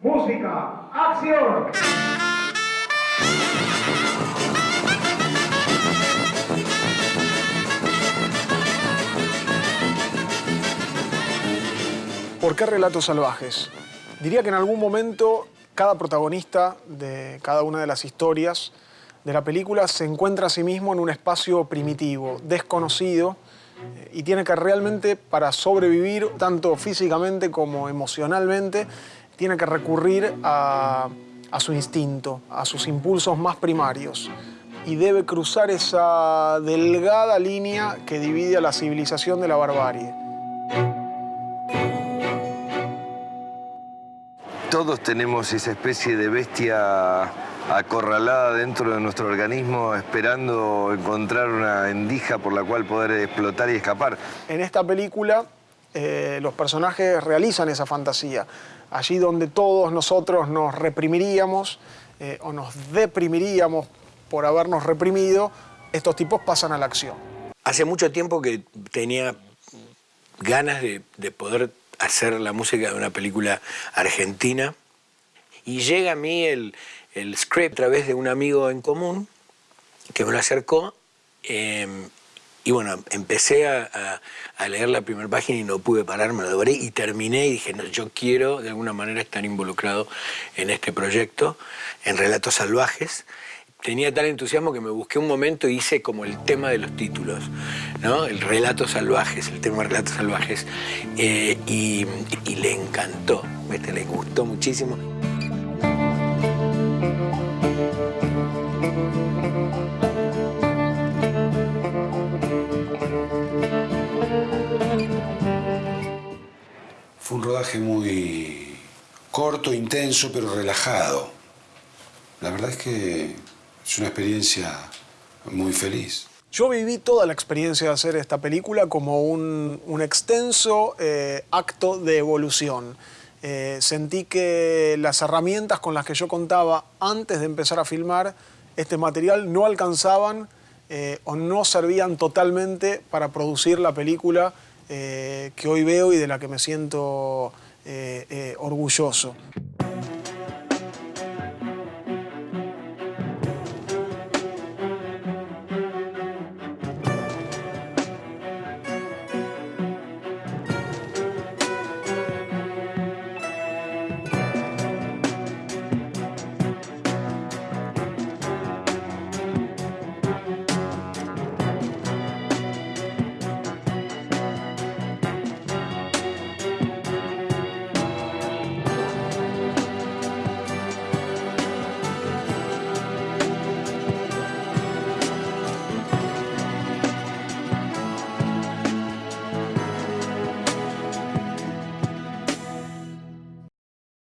Música, acción. ¿Por qué relatos salvajes? Diría que en algún momento cada protagonista de cada una de las historias de la película se encuentra a sí mismo en un espacio primitivo, desconocido, y tiene que realmente, para sobrevivir, tanto físicamente como emocionalmente, tiene que recurrir a, a su instinto, a sus impulsos más primarios. Y debe cruzar esa delgada línea que divide a la civilización de la barbarie. Todos tenemos esa especie de bestia acorralada dentro de nuestro organismo esperando encontrar una endija por la cual poder explotar y escapar. En esta película eh, los personajes realizan esa fantasía. Allí donde todos nosotros nos reprimiríamos eh, o nos deprimiríamos por habernos reprimido, estos tipos pasan a la acción. Hace mucho tiempo que tenía ganas de, de poder hacer la música de una película argentina. Y llega a mí el, el script a través de un amigo en común que me lo acercó. Em, y bueno, empecé a, leer la primera página y no pude parar, me lo devoré y terminé y dije, no, yo quiero de alguna manera estar involucrado en este proyecto, en Relatos Salvajes tenía tal entusiasmo que me busqué un momento y hice como el tema de los títulos, ¿no? El relatos salvajes, el tema de relatos salvajes. Eh, y, le encantó, le gustó muchísimo. Fue un rodaje muy corto, intenso, pero relajado. La verdad es que es una experiencia muy feliz. Yo viví toda la experiencia de hacer esta película como un, extenso eh, acto de evolución. Eh, sentí que las herramientas con las que yo contaba antes de empezar a filmar este material no alcanzaban eh, o no servían totalmente para producir la película que hoy veo y de la que me siento orgulloso.